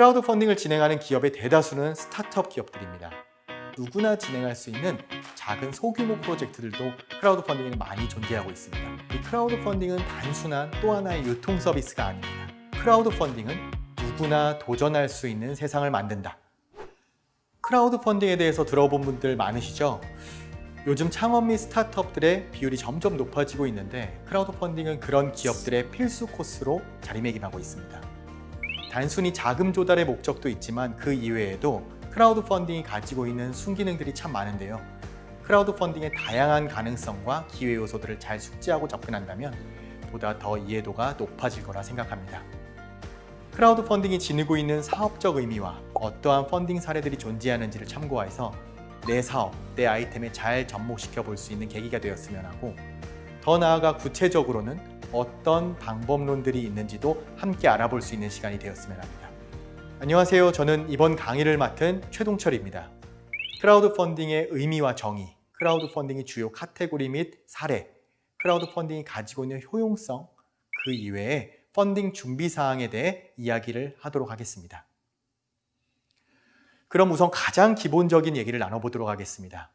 크라우드 펀딩을 진행하는 기업의 대다수는 스타트업 기업들입니다. 누구나 진행할 수 있는 작은 소규모 프로젝트들도 크라우드 펀딩에는 많이 존재하고 있습니다. 이 크라우드 펀딩은 단순한 또 하나의 유통 서비스가 아닙니다. 크라우드 펀딩은 누구나 도전할 수 있는 세상을 만든다. 크라우드 펀딩에 대해서 들어본 분들 많으시죠? 요즘 창업 및 스타트업들의 비율이 점점 높아지고 있는데 크라우드 펀딩은 그런 기업들의 필수 코스로 자리매김하고 있습니다. 단순히 자금 조달의 목적도 있지만 그 이외에도 크라우드 펀딩이 가지고 있는 순기능들이 참 많은데요. 크라우드 펀딩의 다양한 가능성과 기회 요소들을 잘 숙지하고 접근한다면 보다 더 이해도가 높아질 거라 생각합니다. 크라우드 펀딩이 지니고 있는 사업적 의미와 어떠한 펀딩 사례들이 존재하는지를 참고해서 내 사업, 내 아이템에 잘 접목시켜 볼 수 있는 계기가 되었으면 하고 더 나아가 구체적으로는 어떤 방법론들이 있는지도 함께 알아볼 수 있는 시간이 되었으면 합니다. 안녕하세요. 저는 이번 강의를 맡은 최동철입니다. 크라우드 펀딩의 의미와 정의, 크라우드 펀딩의 주요 카테고리 및 사례, 크라우드 펀딩이 가지고 있는 효용성, 그 이외에 펀딩 준비 사항에 대해 이야기를 하도록 하겠습니다. 그럼 우선 가장 기본적인 얘기를 나눠보도록 하겠습니다.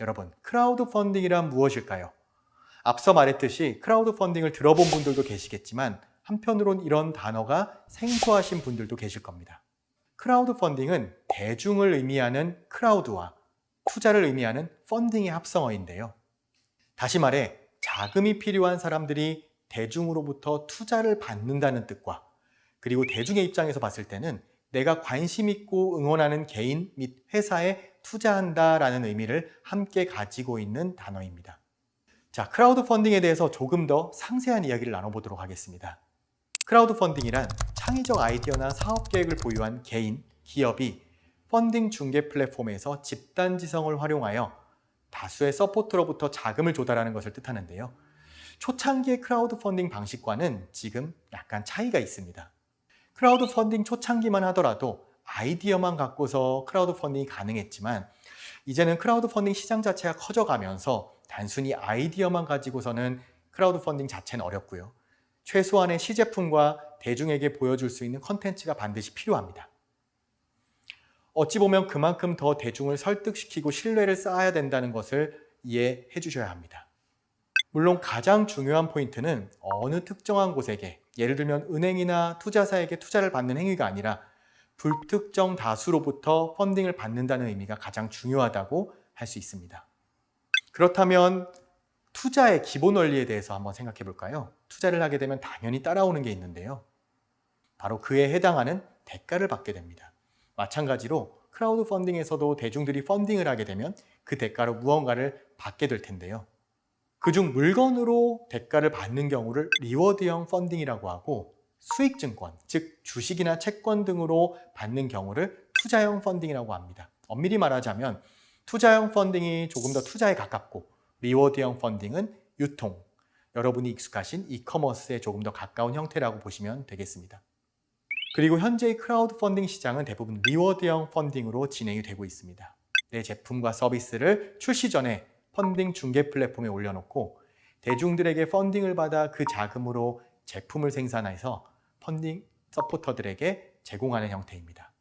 여러분, 크라우드 펀딩이란 무엇일까요? 앞서 말했듯이 크라우드 펀딩을 들어본 분들도 계시겠지만 한편으론 이런 단어가 생소하신 분들도 계실 겁니다. 크라우드 펀딩은 대중을 의미하는 크라우드와 투자를 의미하는 펀딩의 합성어인데요. 다시 말해 자금이 필요한 사람들이 대중으로부터 투자를 받는다는 뜻과 그리고 대중의 입장에서 봤을 때는 내가 관심 있고 응원하는 개인 및 회사에 투자한다라는 의미를 함께 가지고 있는 단어입니다. 자, 크라우드 펀딩에 대해서 조금 더 상세한 이야기를 나눠보도록 하겠습니다. 크라우드 펀딩이란 창의적 아이디어나 사업 계획을 보유한 개인, 기업이 펀딩 중개 플랫폼에서 집단 지성을 활용하여 다수의 서포터로부터 자금을 조달하는 것을 뜻하는데요. 초창기의 크라우드 펀딩 방식과는 지금 약간 차이가 있습니다. 크라우드 펀딩 초창기만 하더라도 아이디어만 갖고서 크라우드 펀딩이 가능했지만 이제는 크라우드 펀딩 시장 자체가 커져가면서 단순히 아이디어만 가지고서는 크라우드 펀딩 자체는 어렵고요. 최소한의 시제품과 대중에게 보여줄 수 있는 컨텐츠가 반드시 필요합니다. 어찌 보면 그만큼 더 대중을 설득시키고 신뢰를 쌓아야 된다는 것을 이해해 주셔야 합니다. 물론 가장 중요한 포인트는 어느 특정한 곳에게 예를 들면 은행이나 투자사에게 투자를 받는 행위가 아니라 불특정 다수로부터 펀딩을 받는다는 의미가 가장 중요하다고 할 수 있습니다. 그렇다면 투자의 기본 원리에 대해서 한번 생각해 볼까요? 투자를 하게 되면 당연히 따라오는 게 있는데요. 바로 그에 해당하는 대가를 받게 됩니다. 마찬가지로 크라우드 펀딩에서도 대중들이 펀딩을 하게 되면 그 대가로 무언가를 받게 될 텐데요. 그중 물건으로 대가를 받는 경우를 리워드형 펀딩이라고 하고 수익증권, 즉 주식이나 채권 등으로 받는 경우를 투자형 펀딩이라고 합니다. 엄밀히 말하자면 투자형 펀딩이 조금 더 투자에 가깝고 리워드형 펀딩은 유통, 여러분이 익숙하신 이커머스에 조금 더 가까운 형태라고 보시면 되겠습니다. 그리고 현재의 크라우드 펀딩 시장은 대부분 리워드형 펀딩으로 진행이 되고 있습니다. 내 제품과 서비스를 출시 전에 펀딩 중개 플랫폼에 올려놓고 대중들에게 펀딩을 받아 그 자금으로 제품을 생산해서 펀딩 서포터들에게 제공하는 형태입니다.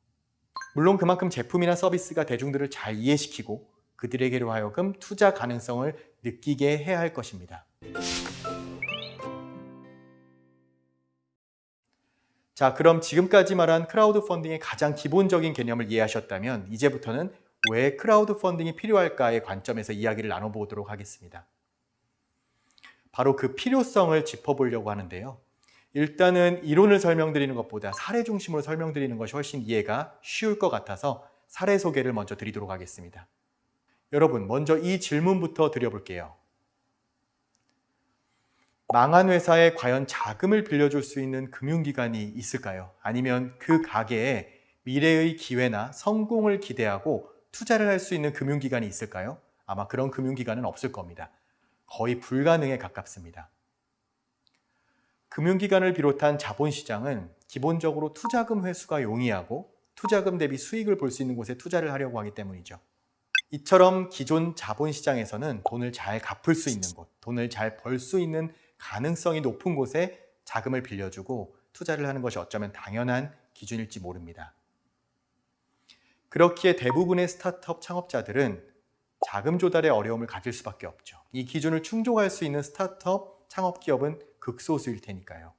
물론 그만큼 제품이나 서비스가 대중들을 잘 이해시키고 그들에게로 하여금 투자 가능성을 느끼게 해야 할 것입니다. 자, 그럼 지금까지 말한 크라우드 펀딩의 가장 기본적인 개념을 이해하셨다면 이제부터는 왜 크라우드 펀딩이 필요할까의 관점에서 이야기를 나눠보도록 하겠습니다. 바로 그 필요성을 짚어보려고 하는데요. 일단은 이론을 설명드리는 것보다 사례 중심으로 설명드리는 것이 훨씬 이해가 쉬울 것 같아서 사례 소개를 먼저 드리도록 하겠습니다. 여러분, 먼저 이 질문부터 드려볼게요. 망한 회사에 과연 자금을 빌려줄 수 있는 금융기관이 있을까요? 아니면 그 가게에 미래의 기회나 성공을 기대하고 투자를 할 수 있는 금융기관이 있을까요? 아마 그런 금융기관은 없을 겁니다. 거의 불가능에 가깝습니다. 금융기관을 비롯한 자본시장은 기본적으로 투자금 회수가 용이하고 투자금 대비 수익을 볼 수 있는 곳에 투자를 하려고 하기 때문이죠. 이처럼 기존 자본시장에서는 돈을 잘 갚을 수 있는 곳, 돈을 잘 벌 수 있는 가능성이 높은 곳에 자금을 빌려주고 투자를 하는 것이 어쩌면 당연한 기준일지 모릅니다. 그렇기에 대부분의 스타트업 창업자들은 자금 조달의 어려움을 가질 수밖에 없죠. 이 기준을 충족할 수 있는 스타트업 창업 기업은 극소수일 테니까요.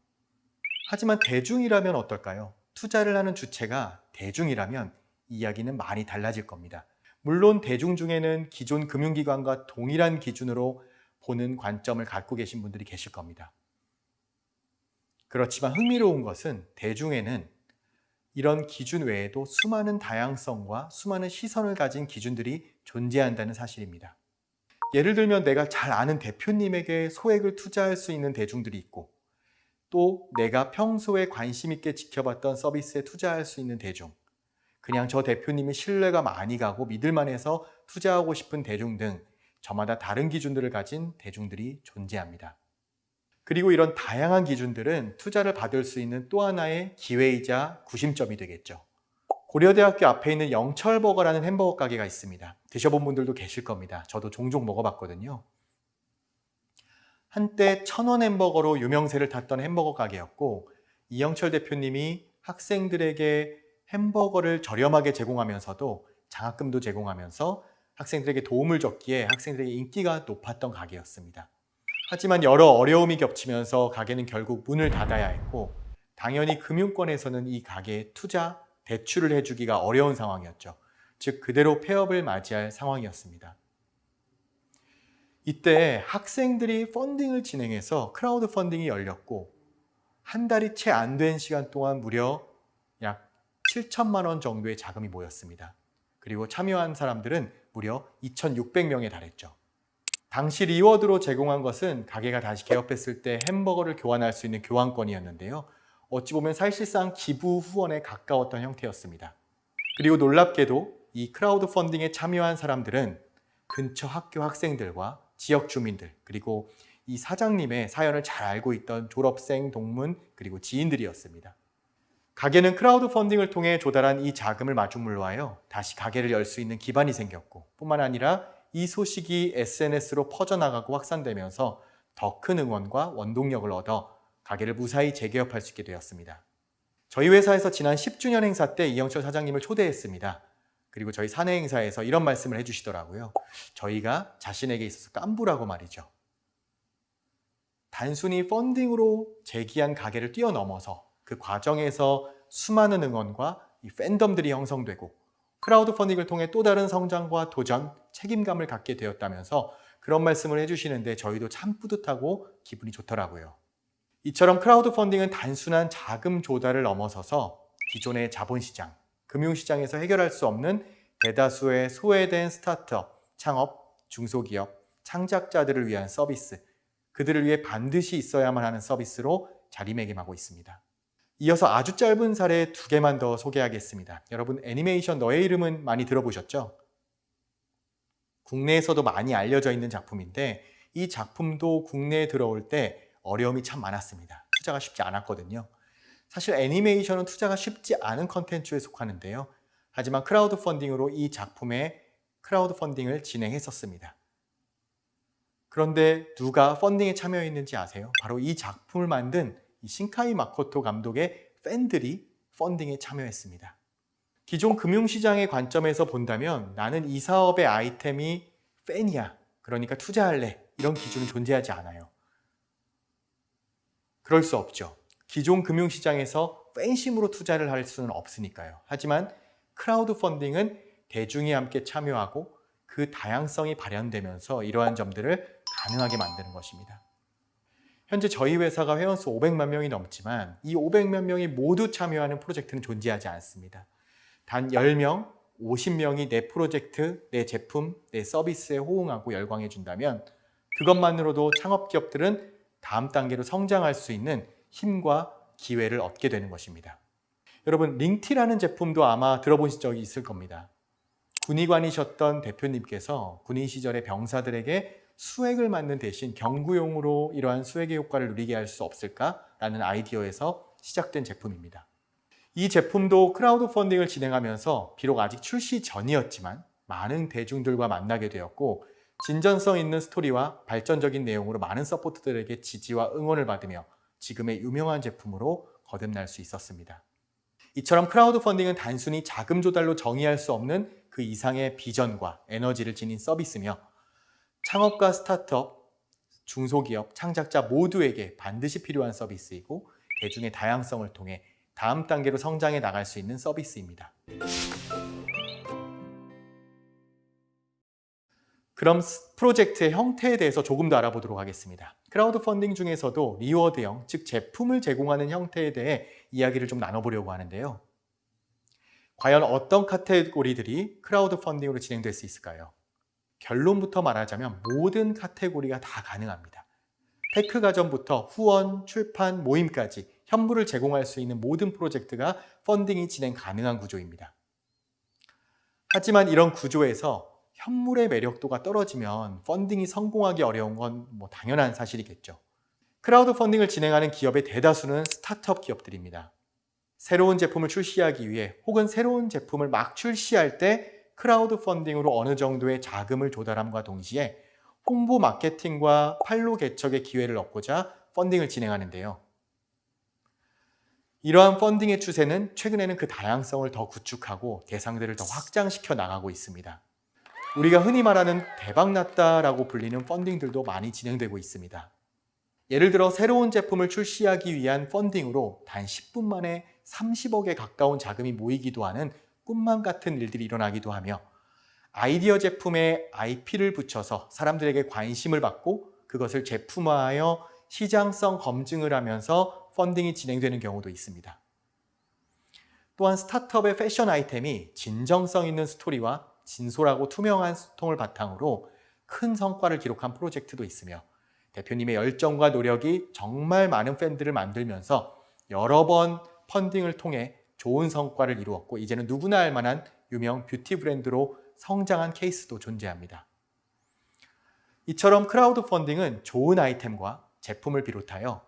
하지만 대중이라면 어떨까요? 투자를 하는 주체가 대중이라면 이야기는 많이 달라질 겁니다. 물론 대중 중에는 기존 금융기관과 동일한 기준으로 보는 관점을 갖고 계신 분들이 계실 겁니다. 그렇지만 흥미로운 것은 대중에는 이런 기준 외에도 수많은 다양성과 수많은 시선을 가진 기준들이 존재한다는 사실입니다. 예를 들면 내가 잘 아는 대표님에게 소액을 투자할 수 있는 대중들이 있고 또 내가 평소에 관심 있게 지켜봤던 서비스에 투자할 수 있는 대중 그냥 저 대표님이 신뢰가 많이 가고 믿을만 해서 투자하고 싶은 대중 등 저마다 다른 기준들을 가진 대중들이 존재합니다. 그리고 이런 다양한 기준들은 투자를 받을 수 있는 또 하나의 기회이자 구심점이 되겠죠. 고려대학교 앞에 있는 영철버거라는 햄버거 가게가 있습니다. 드셔본 분들도 계실 겁니다. 저도 종종 먹어봤거든요. 한때 천원 햄버거로 유명세를 탔던 햄버거 가게였고 이영철 대표님이 학생들에게 햄버거를 저렴하게 제공하면서도 장학금도 제공하면서 학생들에게 도움을 줬기에 학생들에게 인기가 높았던 가게였습니다. 하지만 여러 어려움이 겹치면서 가게는 결국 문을 닫아야 했고 당연히 금융권에서는 이 가게에 투자, 대출을 해주기가 어려운 상황이었죠. 즉 그대로 폐업을 맞이할 상황이었습니다. 이때 학생들이 펀딩을 진행해서 크라우드 펀딩이 열렸고 한 달이 채 안 된 시간 동안 무려 약 7천만 원 정도의 자금이 모였습니다. 그리고 참여한 사람들은 무려 2,600명에 달했죠. 당시 리워드로 제공한 것은 가게가 다시 개업했을 때 햄버거를 교환할 수 있는 교환권이었는데요. 어찌 보면 사실상 기부 후원에 가까웠던 형태였습니다. 그리고 놀랍게도 이 크라우드 펀딩에 참여한 사람들은 근처 학교 학생들과 지역 주민들 그리고 이 사장님의 사연을 잘 알고 있던 졸업생, 동문 그리고 지인들이었습니다. 가게는 크라우드 펀딩을 통해 조달한 이 자금을 마중물로 하여 다시 가게를 열 수 있는 기반이 생겼고 뿐만 아니라 이 소식이 SNS로 퍼져나가고 확산되면서 더 큰 응원과 원동력을 얻어 가게를 무사히 재개업할 수 있게 되었습니다. 저희 회사에서 지난 10주년 행사 때 이영철 사장님을 초대했습니다. 그리고 저희 사내 행사에서 이런 말씀을 해주시더라고요. 저희가 자신에게 있어서 깐부라고 말이죠. 단순히 펀딩으로 재기한 가게를 뛰어넘어서 그 과정에서 수많은 응원과 이 팬덤들이 형성되고 크라우드 펀딩을 통해 또 다른 성장과 도전, 책임감을 갖게 되었다면서 그런 말씀을 해주시는데 저희도 참 뿌듯하고 기분이 좋더라고요. 이처럼 크라우드 펀딩은 단순한 자금 조달을 넘어서서 기존의 자본시장, 금융시장에서 해결할 수 없는 대다수의 소외된 스타트업, 창업, 중소기업, 창작자들을 위한 서비스, 그들을 위해 반드시 있어야만 하는 서비스로 자리매김하고 있습니다. 이어서 아주 짧은 사례 두 개만 더 소개하겠습니다. 여러분 애니메이션 너의 이름은 많이 들어보셨죠? 국내에서도 많이 알려져 있는 작품인데 이 작품도 국내에 들어올 때 어려움이 참 많았습니다. 투자가 쉽지 않았거든요. 사실 애니메이션은 투자가 쉽지 않은 컨텐츠에 속하는데요. 하지만 크라우드 펀딩으로 이 작품의 크라우드 펀딩을 진행했었습니다. 그런데 누가 펀딩에 참여했는지 아세요? 바로 이 작품을 만든 이 신카이 마코토 감독의 팬들이 펀딩에 참여했습니다. 기존 금융시장의 관점에서 본다면 나는 이 사업의 아이템이 팬이야. 그러니까 투자할래. 이런 기준은 존재하지 않아요. 그럴 수 없죠. 기존 금융시장에서 팬심으로 투자를 할 수는 없으니까요. 하지만 크라우드 펀딩은 대중이 함께 참여하고 그 다양성이 발현되면서 이러한 점들을 가능하게 만드는 것입니다. 현재 저희 회사가 회원수 500만 명이 넘지만 이 500만 명이 모두 참여하는 프로젝트는 존재하지 않습니다. 단 10명, 50명이 내 프로젝트, 내 제품, 내 서비스에 호응하고 열광해 준다면 그것만으로도 창업 기업들은 다음 단계로 성장할 수 있는 힘과 기회를 얻게 되는 것입니다. 여러분 링티라는 제품도 아마 들어보신 적이 있을 겁니다. 군의관이셨던 대표님께서 군인 시절에 병사들에게 수액을 맞는 대신 경구용으로 이러한 수액의 효과를 누리게 할 수 없을까라는 아이디어에서 시작된 제품입니다. 이 제품도 크라우드 펀딩을 진행하면서 비록 아직 출시 전이었지만 많은 대중들과 만나게 되었고 진정성 있는 스토리와 발전적인 내용으로 많은 서포터들에게 지지와 응원을 받으며 지금의 유명한 제품으로 거듭날 수 있었습니다. 이처럼 크라우드 펀딩은 단순히 자금 조달로 정의할 수 없는 그 이상의 비전과 에너지를 지닌 서비스며 창업가 스타트업, 중소기업, 창작자 모두에게 반드시 필요한 서비스이고 대중의 다양성을 통해 다음 단계로 성장해 나갈 수 있는 서비스입니다. 그럼 프로젝트의 형태에 대해서 조금 더 알아보도록 하겠습니다. 크라우드 펀딩 중에서도 리워드형, 즉 제품을 제공하는 형태에 대해 이야기를 좀 나눠보려고 하는데요. 과연 어떤 카테고리들이 크라우드 펀딩으로 진행될 수 있을까요? 결론부터 말하자면 모든 카테고리가 다 가능합니다. 테크 가전부터 후원, 출판, 모임까지 현물을 제공할 수 있는 모든 프로젝트가 펀딩이 진행 가능한 구조입니다. 하지만 이런 구조에서 현물의 매력도가 떨어지면 펀딩이 성공하기 어려운 건 뭐 당연한 사실이겠죠. 크라우드 펀딩을 진행하는 기업의 대다수는 스타트업 기업들입니다. 새로운 제품을 출시하기 위해 혹은 새로운 제품을 막 출시할 때 크라우드 펀딩으로 어느 정도의 자금을 조달함과 동시에 홍보 마케팅과 판로 개척의 기회를 얻고자 펀딩을 진행하는데요. 이러한 펀딩의 추세는 최근에는 그 다양성을 더 구축하고 대상들을 더 확장시켜 나가고 있습니다. 우리가 흔히 말하는 대박났다라고 불리는 펀딩들도 많이 진행되고 있습니다. 예를 들어 새로운 제품을 출시하기 위한 펀딩으로 단 10분 만에 30억에 가까운 자금이 모이기도 하는 꿈만 같은 일들이 일어나기도 하며 아이디어 제품에 IP를 붙여서 사람들에게 관심을 받고 그것을 제품화하여 시장성 검증을 하면서 펀딩이 진행되는 경우도 있습니다. 또한 스타트업의 패션 아이템이 진정성 있는 스토리와 진솔하고 투명한 소통을 바탕으로 큰 성과를 기록한 프로젝트도 있으며 대표님의 열정과 노력이 정말 많은 팬들을 만들면서 여러 번 펀딩을 통해 좋은 성과를 이루었고 이제는 누구나 알 만한 유명 뷰티 브랜드로 성장한 케이스도 존재합니다. 이처럼 크라우드 펀딩은 좋은 아이템과 제품을 비롯하여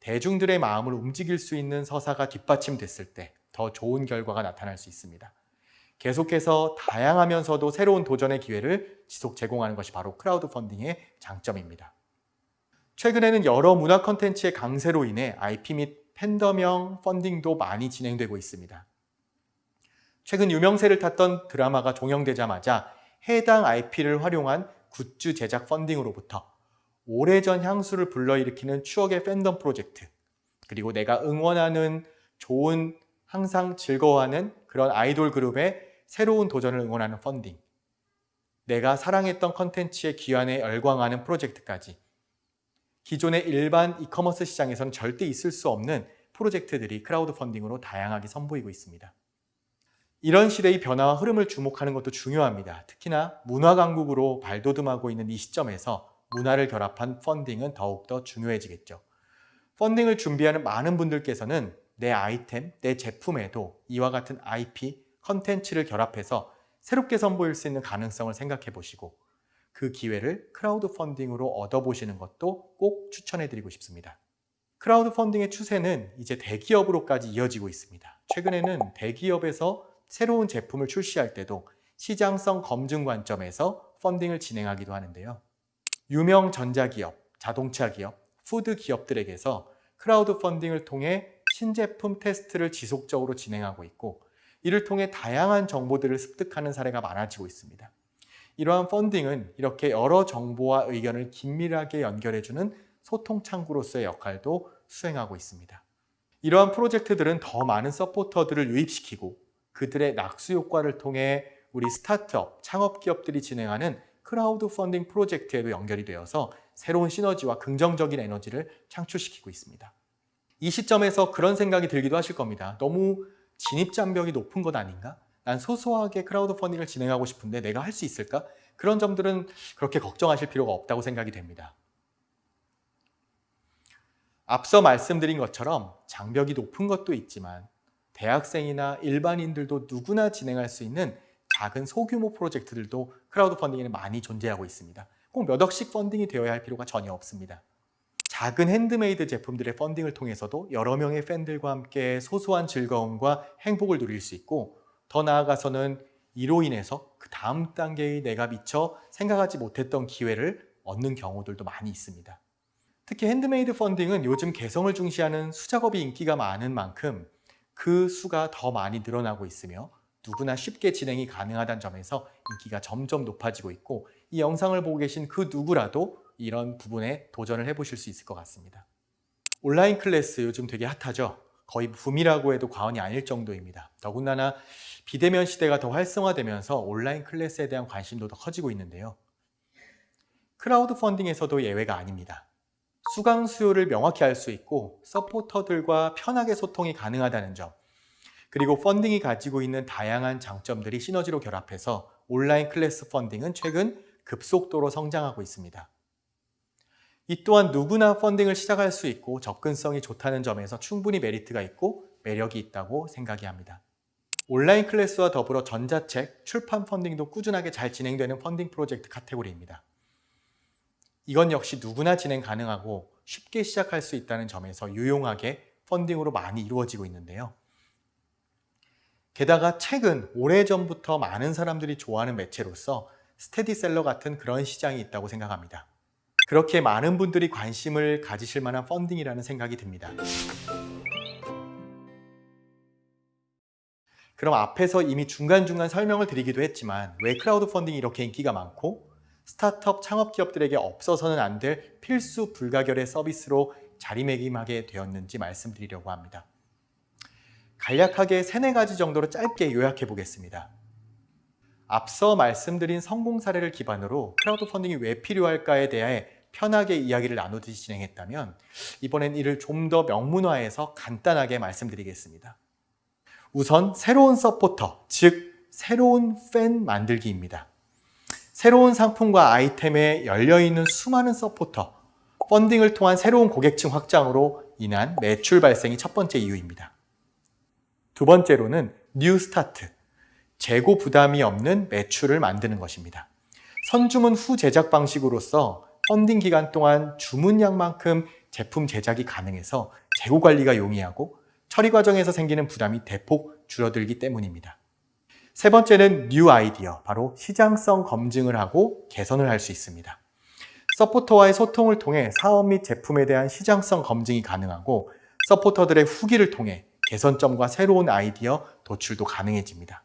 대중들의 마음을 움직일 수 있는 서사가 뒷받침됐을 때 더 좋은 결과가 나타날 수 있습니다. 계속해서 다양하면서도 새로운 도전의 기회를 지속 제공하는 것이 바로 크라우드 펀딩의 장점입니다. 최근에는 여러 문화 컨텐츠의 강세로 인해 IP 및 팬덤형 펀딩도 많이 진행되고 있습니다. 최근 유명세를 탔던 드라마가 종영되자마자 해당 IP를 활용한 굿즈 제작 펀딩으로부터 오래전 향수를 불러일으키는 추억의 팬덤 프로젝트 그리고 내가 응원하는 좋은 항상 즐거워하는 그런 아이돌 그룹의 새로운 도전을 응원하는 펀딩 내가 사랑했던 컨텐츠의 귀환에 열광하는 프로젝트까지 기존의 일반 이커머스 시장에서는 절대 있을 수 없는 프로젝트들이 크라우드 펀딩으로 다양하게 선보이고 있습니다. 이런 시대의 변화와 흐름을 주목하는 것도 중요합니다. 특히나 문화 강국으로 발돋움하고 있는 이 시점에서 문화를 결합한 펀딩은 더욱더 중요해지겠죠. 펀딩을 준비하는 많은 분들께서는 내 아이템, 내 제품에도 이와 같은 IP, 컨텐츠를 결합해서 새롭게 선보일 수 있는 가능성을 생각해 보시고 그 기회를 크라우드 펀딩으로 얻어보시는 것도 꼭 추천해 드리고 싶습니다. 크라우드 펀딩의 추세는 이제 대기업으로까지 이어지고 있습니다. 최근에는 대기업에서 새로운 제품을 출시할 때도 시장성 검증 관점에서 펀딩을 진행하기도 하는데요. 유명 전자기업, 자동차 기업, 푸드 기업들에게서 크라우드 펀딩을 통해 신제품 테스트를 지속적으로 진행하고 있고 이를 통해 다양한 정보들을 습득하는 사례가 많아지고 있습니다. 이러한 펀딩은 이렇게 여러 정보와 의견을 긴밀하게 연결해주는 소통 창구로서의 역할도 수행하고 있습니다. 이러한 프로젝트들은 더 많은 서포터들을 유입시키고 그들의 낙수 효과를 통해 우리 스타트업, 창업 기업들이 진행하는 크라우드 펀딩 프로젝트에도 연결이 되어서 새로운 시너지와 긍정적인 에너지를 창출시키고 있습니다. 이 시점에서 그런 생각이 들기도 하실 겁니다. 너무 진입장벽이 높은 것 아닌가? 난 소소하게 크라우드 펀딩을 진행하고 싶은데 내가 할 수 있을까? 그런 점들은 그렇게 걱정하실 필요가 없다고 생각이 됩니다. 앞서 말씀드린 것처럼 장벽이 높은 것도 있지만 대학생이나 일반인들도 누구나 진행할 수 있는 작은 소규모 프로젝트들도 크라우드 펀딩에는 많이 존재하고 있습니다. 꼭 몇 억씩 펀딩이 되어야 할 필요가 전혀 없습니다. 작은 핸드메이드 제품들의 펀딩을 통해서도 여러 명의 팬들과 함께 소소한 즐거움과 행복을 누릴 수 있고 더 나아가서는 이로 인해서 그 다음 단계의 내가 미처 생각하지 못했던 기회를 얻는 경우들도 많이 있습니다. 특히 핸드메이드 펀딩은 요즘 개성을 중시하는 수작업이 인기가 많은 만큼 그 수가 더 많이 늘어나고 있으며 누구나 쉽게 진행이 가능하다는 점에서 인기가 점점 높아지고 있고 이 영상을 보고 계신 그 누구라도 이런 부분에 도전을 해보실 수 있을 것 같습니다. 온라인 클래스 요즘 되게 핫하죠? 거의 붐이라고 해도 과언이 아닐 정도입니다. 더군다나 비대면 시대가 더 활성화되면서 온라인 클래스에 대한 관심도 더 커지고 있는데요. 크라우드 펀딩에서도 예외가 아닙니다. 수강 수요를 명확히 알 수 있고 서포터들과 편하게 소통이 가능하다는 점 그리고 펀딩이 가지고 있는 다양한 장점들이 시너지로 결합해서 온라인 클래스 펀딩은 최근 급속도로 성장하고 있습니다. 이 또한 누구나 펀딩을 시작할 수 있고 접근성이 좋다는 점에서 충분히 메리트가 있고 매력이 있다고 생각이 합니다. 온라인 클래스와 더불어 전자책, 출판 펀딩도 꾸준하게 잘 진행되는 펀딩 프로젝트 카테고리입니다. 이것 역시 누구나 진행 가능하고 쉽게 시작할 수 있다는 점에서 유용하게 펀딩으로 많이 이루어지고 있는데요. 게다가 책은 오래전부터 많은 사람들이 좋아하는 매체로서 스테디셀러 같은 그런 시장이 있다고 생각합니다. 그렇게 많은 분들이 관심을 가지실 만한 펀딩이라는 생각이 듭니다. 그럼 앞에서 이미 중간중간 설명을 드리기도 했지만 왜 크라우드 펀딩이 이렇게 인기가 많고 스타트업 창업 기업들에게 없어서는 안 될 필수 불가결의 서비스로 자리매김하게 되었는지 말씀드리려고 합니다. 간략하게 세네 가지 정도로 짧게 요약해 보겠습니다. 앞서 말씀드린 성공 사례를 기반으로 크라우드 펀딩이 왜 필요할까에 대해 편하게 이야기를 나누듯이 진행했다면 이번엔 이를 좀 더 명문화해서 간단하게 말씀드리겠습니다. 우선 새로운 서포터, 즉 새로운 팬 만들기입니다. 새로운 상품과 아이템에 열려있는 수많은 서포터, 펀딩을 통한 새로운 고객층 확장으로 인한 매출 발생이 첫 번째 이유입니다. 두 번째로는 new start, 재고 부담이 없는 매출을 만드는 것입니다. 선주문 후 제작 방식으로서 펀딩 기간 동안 주문량만큼 제품 제작이 가능해서 재고 관리가 용이하고 처리 과정에서 생기는 부담이 대폭 줄어들기 때문입니다. 세 번째는 new idea, 바로 시장성 검증을 하고 개선을 할 수 있습니다. 서포터와의 소통을 통해 사업 및 제품에 대한 시장성 검증이 가능하고 서포터들의 후기를 통해 개선점과 새로운 아이디어 도출도 가능해집니다.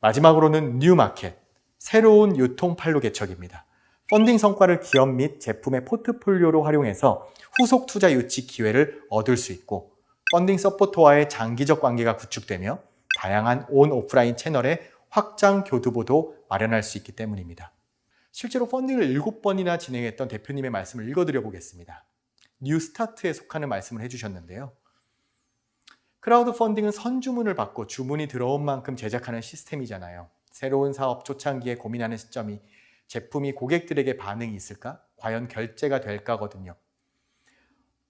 마지막으로는 new market, 새로운 유통 판로 개척입니다. 펀딩 성과를 기업 및 제품의 포트폴리오로 활용해서 후속 투자 유치 기회를 얻을 수 있고 펀딩 서포터와의 장기적 관계가 구축되며 다양한 온 오프라인 채널의 확장 교두보도 마련할 수 있기 때문입니다. 실제로 펀딩을 7번이나 진행했던 대표님의 말씀을 읽어드려 보겠습니다. new start에 속하는 말씀을 해주셨는데요. 크라우드 펀딩은 선주문을 받고 주문이 들어온 만큼 제작하는 시스템이잖아요. 새로운 사업 초창기에 고민하는 시점이 제품이 고객들에게 반응이 있을까? 과연 결제가 될까거든요.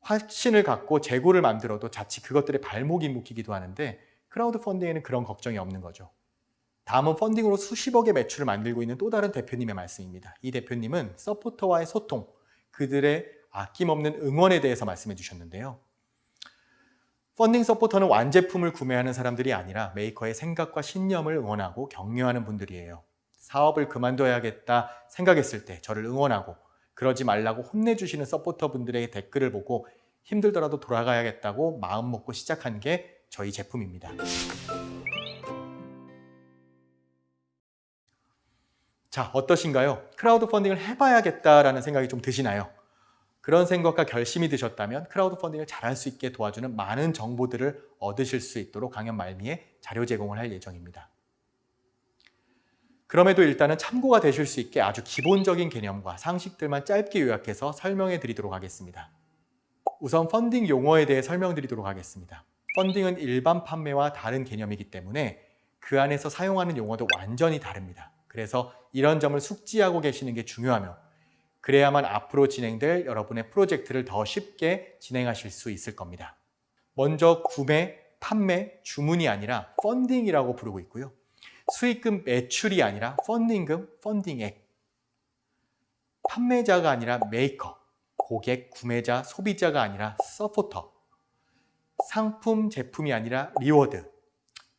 확신을 갖고 재고를 만들어도 자칫 그것들에 발목이 묶이기도 하는데 크라우드 펀딩에는 그런 걱정이 없는 거죠. 다음은 펀딩으로 수십억의 매출을 만들고 있는 또 다른 대표님의 말씀입니다. 이 대표님은 서포터와의 소통, 그들의 아낌없는 응원에 대해서 말씀해 주셨는데요. 펀딩 서포터는 완제품을 구매하는 사람들이 아니라 메이커의 생각과 신념을 응원하고 격려하는 분들이에요. 사업을 그만둬야겠다 생각했을 때 저를 응원하고 그러지 말라고 혼내주시는 서포터 분들의 댓글을 보고 힘들더라도 돌아가야겠다고 마음 먹고 시작한 게 저희 제품입니다. 자, 어떠신가요? 크라우드 펀딩을 해봐야겠다라는 생각이 좀 드시나요? 그런 생각과 결심이 드셨다면 크라우드 펀딩을 잘할 수 있게 도와주는 많은 정보들을 얻으실 수 있도록 강연 말미에 자료 제공을 할 예정입니다. 그럼에도 일단은 참고가 되실 수 있게 아주 기본적인 개념과 상식들만 짧게 요약해서 설명해 드리도록 하겠습니다. 우선 펀딩 용어에 대해 설명드리도록 하겠습니다. 펀딩은 일반 판매와 다른 개념이기 때문에 그 안에서 사용하는 용어도 완전히 다릅니다. 그래서 이런 점을 숙지하고 계시는 게 중요하며 그래야만 앞으로 진행될 여러분의 프로젝트를 더 쉽게 진행하실 수 있을 겁니다. 먼저 구매, 판매, 주문이 아니라 펀딩이라고 부르고 있고요. 수익금 매출이 아니라 펀딩금, 펀딩액. 판매자가 아니라 메이커, 고객, 구매자, 소비자가 아니라 서포터. 상품, 제품이 아니라 리워드.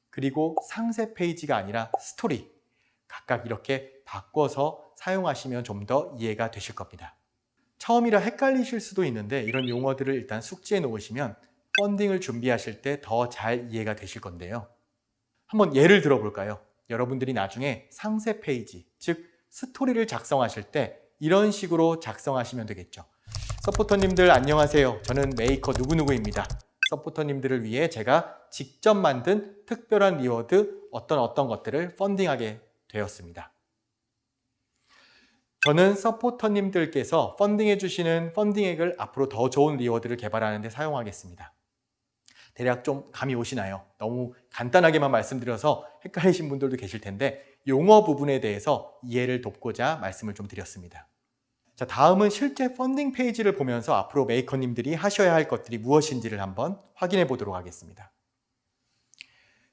그리고 상세 페이지가 아니라 스토리. 각각 이렇게 바꿔서 사용하시면 좀 더 이해가 되실 겁니다. 처음이라 헷갈리실 수도 있는데 이런 용어들을 일단 숙지해 놓으시면 펀딩을 준비하실 때 더 잘 이해가 되실 건데요. 한번 예를 들어볼까요? 여러분들이 나중에 상세 페이지, 즉 스토리를 작성하실 때 이런 식으로 작성하시면 되겠죠. 서포터님들 안녕하세요. 저는 메이커 누구누구입니다. 서포터님들을 위해 제가 직접 만든 특별한 리워드 어떤 어떤 것들을 펀딩하게 되었습니다. 저는 서포터님들께서 펀딩해 주시는 펀딩액을 앞으로 더 좋은 리워드를 개발하는 데 사용하겠습니다. 대략 좀 감이 오시나요? 너무 간단하게만 말씀드려서 헷갈리신 분들도 계실 텐데 용어 부분에 대해서 이해를 돕고자 말씀을 좀 드렸습니다. 자, 다음은 실제 펀딩 페이지를 보면서 앞으로 메이커님들이 하셔야 할 것들이 무엇인지를 한번 확인해 보도록 하겠습니다.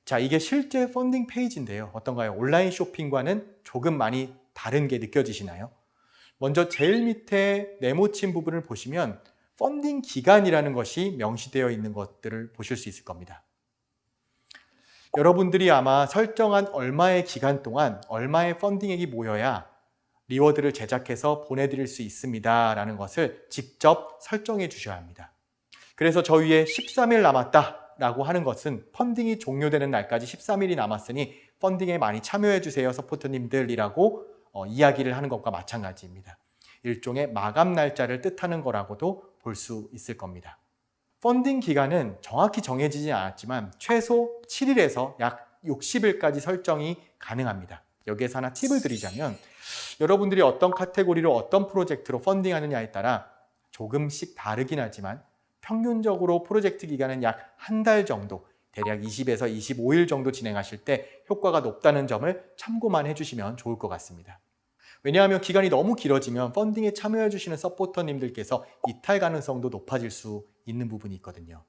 자, 이게 실제 펀딩 페이지인데요. 어떤가요? 온라인 쇼핑과는 조금 많이 다른 게 느껴지시나요? 먼저 제일 밑에 네모친 부분을 보시면 펀딩 기간이라는 것이 명시되어 있는 것들을 보실 수 있을 겁니다. 여러분들이 아마 설정한 얼마의 기간 동안 얼마의 펀딩액이 모여야 리워드를 제작해서 보내드릴 수 있습니다. 라는 것을 직접 설정해 주셔야 합니다. 그래서 저 위에 13일 남았다 라고 하는 것은 펀딩이 종료되는 날까지 13일이 남았으니 펀딩에 많이 참여해 주세요 서포터님들이라고 어, 이야기를 하는 것과 마찬가지입니다. 일종의 마감 날짜를 뜻하는 거라고도 볼 수 있을 겁니다. 펀딩 기간은 정확히 정해지지 않았지만 최소 7일에서 약 60일까지 설정이 가능합니다. 여기에서 하나 팁을 드리자면 여러분들이 어떤 카테고리로 어떤 프로젝트로 펀딩하느냐에 따라 조금씩 다르긴 하지만 평균적으로 프로젝트 기간은 약 한 달 정도 대략 20에서 25일 정도 진행하실 때 효과가 높다는 점을 참고만 해주시면 좋을 것 같습니다. 왜냐하면 기간이 너무 길어지면 펀딩에 참여해 주시는 서포터님들께서 이탈 가능성도 높아질 수 있는 부분이 있거든요.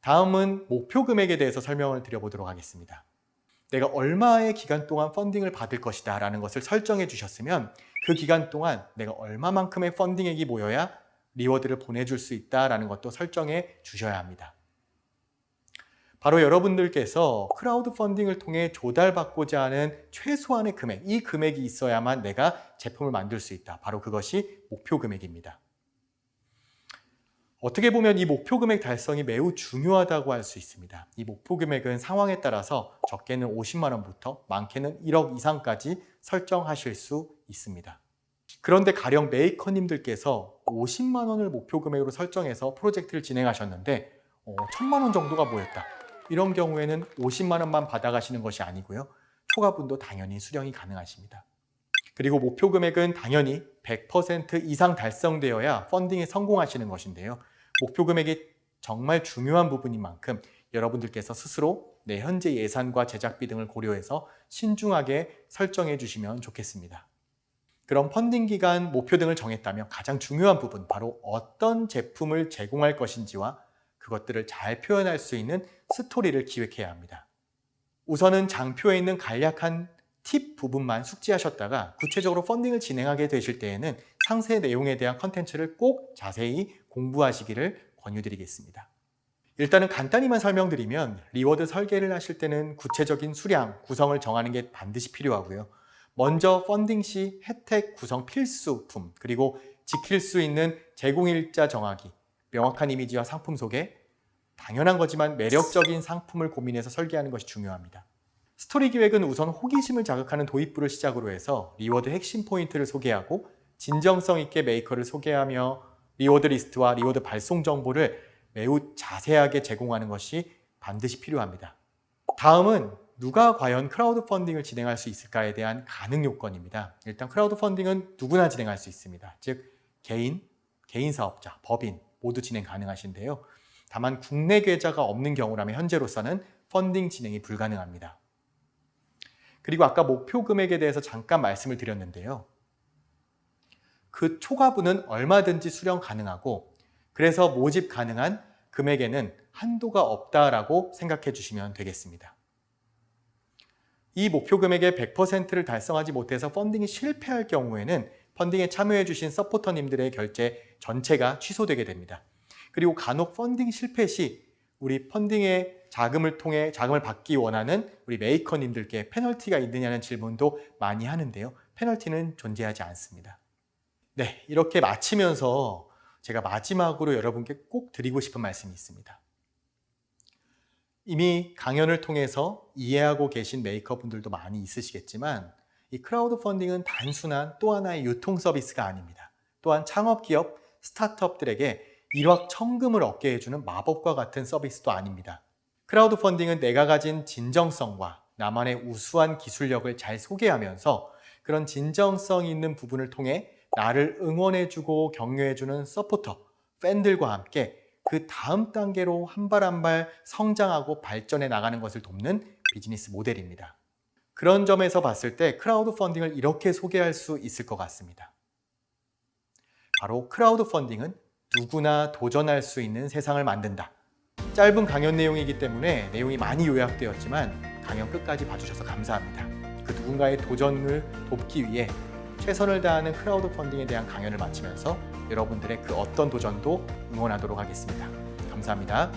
다음은 목표 금액에 대해서 설명을 드려보도록 하겠습니다. 내가 얼마의 기간 동안 펀딩을 받을 것이다 라는 것을 설정해 주셨으면 그 기간 동안 내가 얼마만큼의 펀딩액이 모여야 리워드를 보내줄 수 있다라는 것도 설정해 주셔야 합니다. 바로 여러분들께서 크라우드 펀딩을 통해 조달받고자 하는 최소한의 금액, 이 금액이 있어야만 내가 제품을 만들 수 있다. 바로 그것이 목표 금액입니다. 어떻게 보면 이 목표 금액 달성이 매우 중요하다고 할 수 있습니다. 이 목표 금액은 상황에 따라서 적게는 50만 원부터 많게는 1억 이상까지 설정하실 수 있습니다. 그런데 가령 메이커님들께서 50만 원을 목표 금액으로 설정해서 프로젝트를 진행하셨는데 어, 1000만 원 정도가 모였다. 이런 경우에는 50만 원만 받아가시는 것이 아니고요. 초과분도 당연히 수령이 가능하십니다. 그리고 목표 금액은 당연히 100% 이상 달성되어야 펀딩에 성공하시는 것인데요. 목표 금액이 정말 중요한 부분인 만큼 여러분들께서 스스로 내 현재 예산과 제작비 등을 고려해서 신중하게 설정해 주시면 좋겠습니다. 그럼 펀딩 기간 목표 등을 정했다면 가장 중요한 부분 바로 어떤 제품을 제공할 것인지와 그것들을 잘 표현할 수 있는 스토리를 기획해야 합니다. 우선은 장표에 있는 간략한 팁 부분만 숙지하셨다가 구체적으로 펀딩을 진행하게 되실 때에는 상세 내용에 대한 컨텐츠를 꼭 자세히 공부하시기를 권유드리겠습니다. 일단은 간단히만 설명드리면 리워드 설계를 하실 때는 구체적인 수량, 구성을 정하는 게 반드시 필요하고요. 먼저 펀딩 시 혜택 구성 필수품 그리고 지킬 수 있는 제공일자 정하기 명확한 이미지와 상품 소개 당연한 거지만 매력적인 상품을 고민해서 설계하는 것이 중요합니다. 스토리 기획은 우선 호기심을 자극하는 도입부를 시작으로 해서 리워드 핵심 포인트를 소개하고 진정성 있게 메이커를 소개하며 리워드 리스트와 리워드 발송 정보를 매우 자세하게 제공하는 것이 반드시 필요합니다. 다음은 누가 과연 크라우드 펀딩을 진행할 수 있을까에 대한 가능 요건입니다. 일단 크라우드 펀딩은 누구나 진행할 수 있습니다. 즉 개인, 개인 사업자, 법인 모두 진행 가능하신데요. 다만 국내 계좌가 없는 경우라면 현재로서는 펀딩 진행이 불가능합니다. 그리고 아까 목표 금액에 대해서 잠깐 말씀을 드렸는데요. 그 초과분은 얼마든지 수령 가능하고 그래서 모집 가능한 금액에는 한도가 없다라고 생각해 주시면 되겠습니다. 이 목표 금액의 100%를 달성하지 못해서 펀딩이 실패할 경우에는 펀딩에 참여해 주신 서포터님들의 결제 전체가 취소되게 됩니다. 그리고 간혹 펀딩 실패 시 우리 펀딩의 자금을 통해 자금을 받기 원하는 우리 메이커님들께 페널티가 있느냐는 질문도 많이 하는데요. 페널티는 존재하지 않습니다. 네, 이렇게 마치면서 제가 마지막으로 여러분께 꼭 드리고 싶은 말씀이 있습니다. 이미 강연을 통해서 이해하고 계신 메이커분들도 많이 있으시겠지만 이 크라우드 펀딩은 단순한 또 하나의 유통 서비스가 아닙니다. 또한 창업기업, 스타트업들에게 일확천금을 얻게 해주는 마법과 같은 서비스도 아닙니다. 크라우드 펀딩은 내가 가진 진정성과 나만의 우수한 기술력을 잘 소개하면서 그런 진정성 있는 부분을 통해 나를 응원해주고 격려해주는 서포터, 팬들과 함께 그 다음 단계로 한 발 한 발 성장하고 발전해 나가는 것을 돕는 비즈니스 모델입니다. 그런 점에서 봤을 때 크라우드 펀딩을 이렇게 소개할 수 있을 것 같습니다. 바로 크라우드 펀딩은 누구나 도전할 수 있는 세상을 만든다. 짧은 강연 내용이기 때문에 내용이 많이 요약되었지만 강연 끝까지 봐주셔서 감사합니다. 그 누군가의 도전을 돕기 위해 최선을 다하는 크라우드 펀딩에 대한 강연을 마치면서 여러분들의 그 어떤 도전도 응원하도록 하겠습니다. 감사합니다.